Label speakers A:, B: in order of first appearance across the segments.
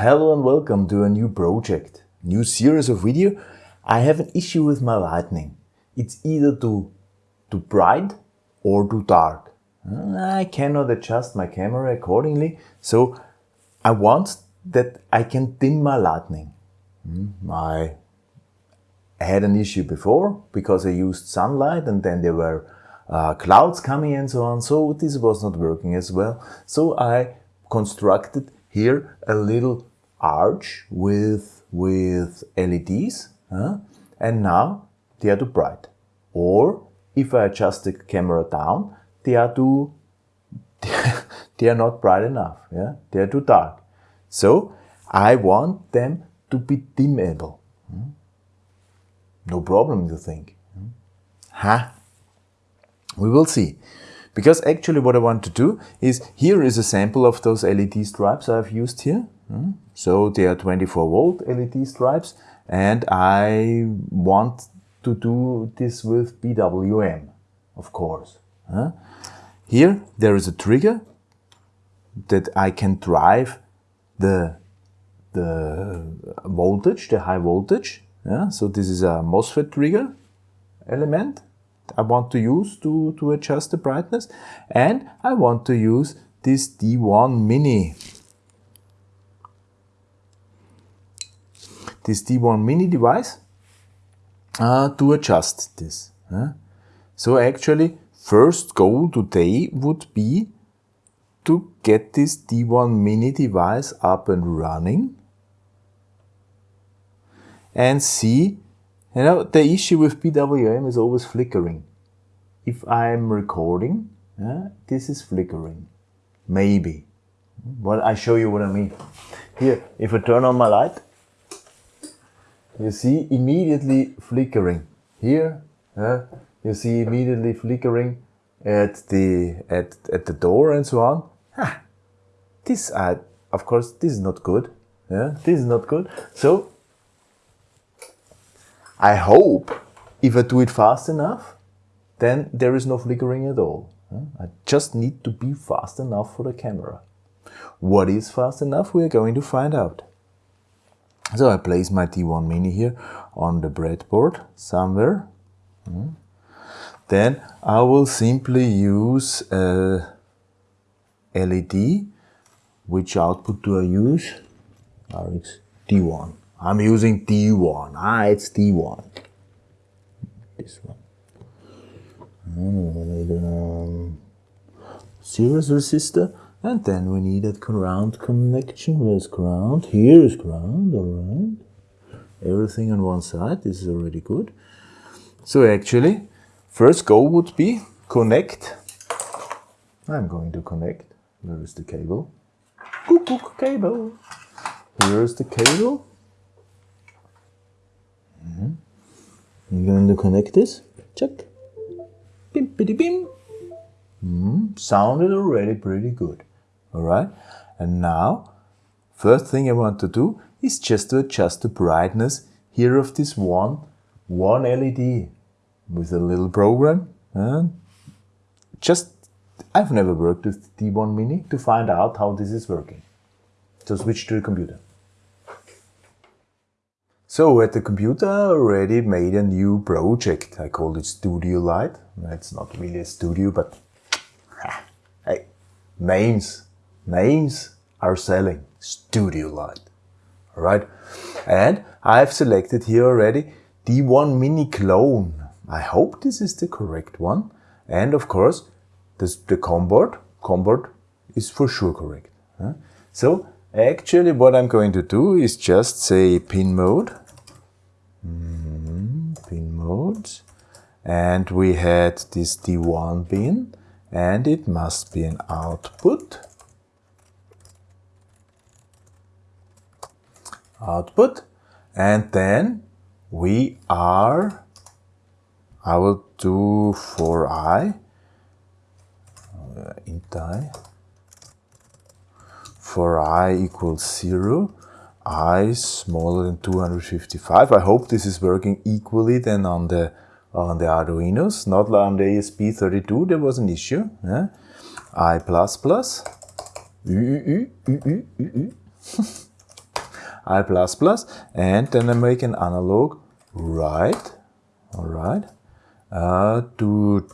A: Hello and welcome to a new project, new series of video. I have an issue with my lightning. It's either too, too bright or too dark. I cannot adjust my camera accordingly, so I want that I can dim my lightning. Hmm, I had an issue before because I used sunlight and then there were uh, clouds coming and so on, so this was not working as well. So I constructed here a little arch with, with LEDs and now they are too bright. Or if I adjust the camera down, they are too, they are not bright enough, yeah? they are too dark. So I want them to be dimmable. Hmm? No problem, you think. Hmm? Huh? We will see. Because actually what I want to do is, here is a sample of those LED stripes I've used here. Hmm? So they are 24 volt LED stripes and I want to do this with PWM, of course. Here there is a trigger that I can drive the, the voltage, the high voltage. So this is a MOSFET trigger element I want to use to, to adjust the brightness. And I want to use this D1 Mini. This D1 Mini device uh, to adjust this. So actually, first goal today would be to get this D1 Mini device up and running and see you know, the issue with PWM is always flickering. If I'm recording, this is flickering. Maybe. Well, I show you what I mean. Here, if I turn on my light, you see immediately flickering. Here, you see immediately flickering at the at at the door and so on. Ah, this, of course, this is not good. Yeah, this is not good. So I hope if I do it fast enough, then there is no flickering at all. I just need to be fast enough for the camera. What is fast enough? We are going to find out. So I place my D1 Mini here on the breadboard somewhere. Hmm. Then I will simply use a LED. Which output do I use? RX D1. I'm using T1. Ah, it's T1. This one. Um, series resistor. And then we need a ground connection. Where's ground? Here is ground, alright. Everything on one side. This is already good. So actually, first goal would be connect. I'm going to connect. Where is the cable? Cuckoo cable. Here's the cable. Mm -hmm. I'm going to connect this. Check. Bim, biddy, bim. Mm, sounded already pretty good. All right. And now, first thing I want to do is just to adjust the brightness here of this one, one LED with a little program. And just, I've never worked with D1 Mini to find out how this is working. So switch to the computer. So at the computer I already made a new project. I called it Studio Light. It's not really a studio, but hey, names, names are selling. Studio Light. Alright. And I've selected here already D1 Mini Clone. I hope this is the correct one. And of course, this, the COM port is for sure correct. So actually what I'm going to do is just say pin mode Mm, pin modes. And we had this D1 pin and it must be an output. Output. And then we are, I will do for I, uh, int i, for i equals 0 i smaller than 255. I hope this is working equally than on the on the Arduinos, not like on the ESP32, there was an issue. Yeah? I++, plus I++, and then I make an analog write, all right, uh, to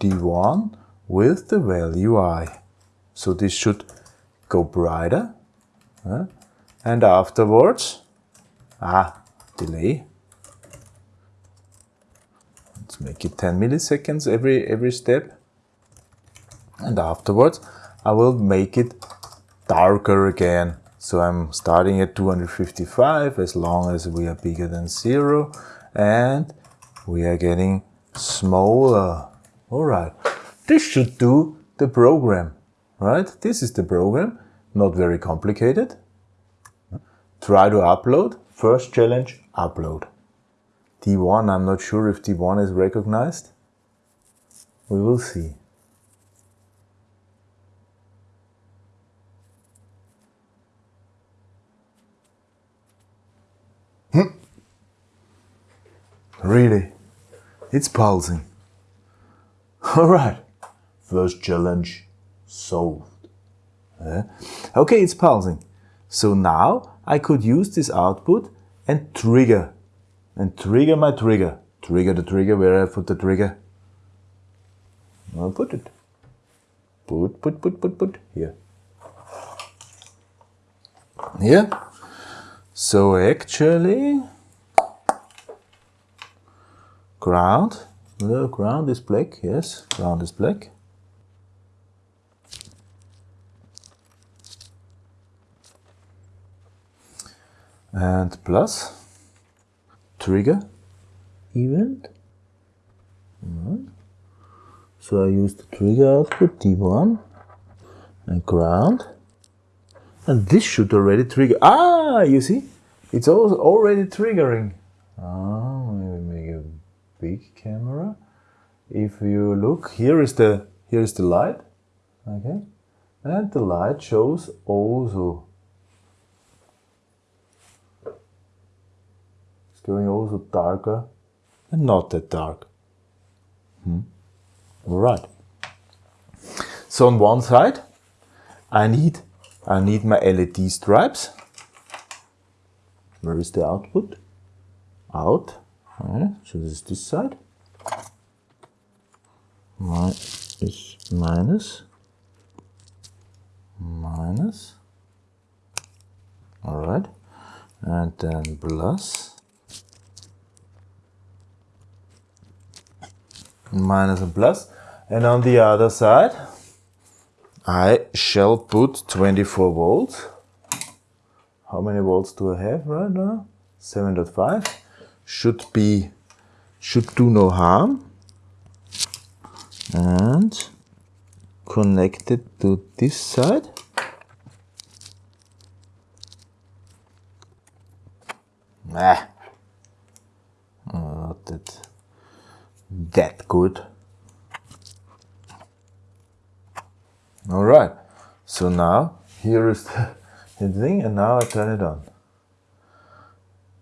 A: D1 with the value I. So this should go brighter, uh, and afterwards, ah, delay. Let's make it 10 milliseconds every, every step. And afterwards, I will make it darker again. So I'm starting at 255 as long as we are bigger than zero and we are getting smaller. All right, this should do the program, right? This is the program, not very complicated. Try to upload. First challenge, upload. D1, I'm not sure if D1 is recognized. We will see. Hmm. Really? It's pulsing. Alright. First challenge solved. Yeah. Okay, it's pulsing. So now I could use this output and trigger. And trigger my trigger. Trigger the trigger where I put the trigger. I'll put it. Put, put, put, put, put. Here. Here. So actually, ground, the ground is black, yes, ground is black. And plus, trigger, event. So I use the trigger output D1 and ground. And this should already trigger. Ah, you see? It's already triggering. Ah, maybe make a big camera. If you look, here is the here is the light. Okay. And the light shows also going also darker and not that dark. Hmm. All right. So on one side, I need I need my LED stripes. Where is the output? Out. Okay, so this is this side. My is minus. Minus. Alright. And then plus. Minus and plus. And on the other side, I shall put 24 volts. How many volts do I have right now? 7.5. Should be, should do no harm. And connect it to this side. Ah, not that, that good. All right. So now here is the, thing and now I turn it on.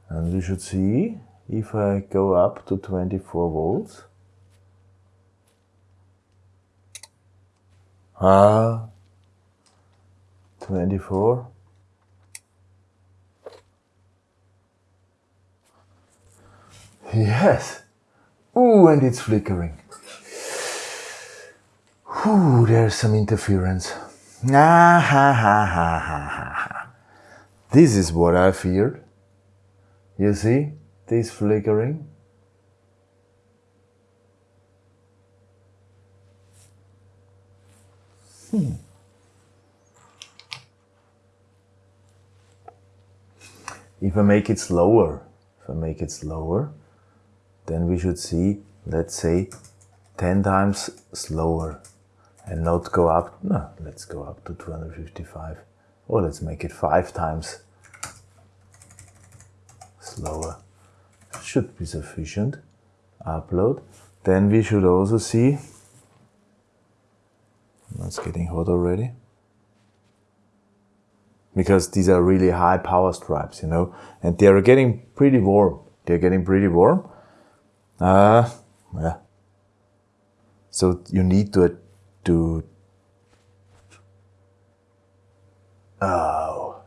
A: And we should see if I go up to 24 volts. Ah, 24. Yes. Ooh, and it's flickering. Ooh, there's some interference. Ah, ha, ha, ha, ha, ha. This is what I feared. You see, this flickering. Hmm. If I make it slower, if I make it slower, then we should see, let's say, 10 times slower and not go up, no, let's go up to 255 or let's make it five times slower. Should be sufficient. Upload. Then we should also see, that's getting hot already, because these are really high power stripes, you know, and they are getting pretty warm. They're getting pretty warm. Uh, yeah. So you need to to oh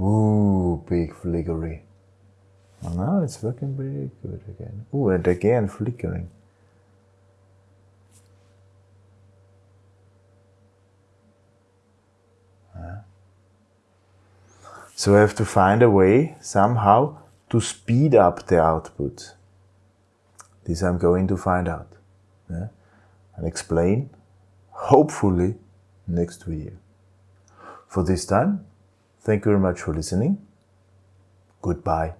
A: Ooh, big flickery. Oh, now it's working pretty good again. Oh, and again flickering. So I have to find a way somehow to speed up the output. This I'm going to find out yeah? and explain, hopefully, next video. For this time, thank you very much for listening. Goodbye.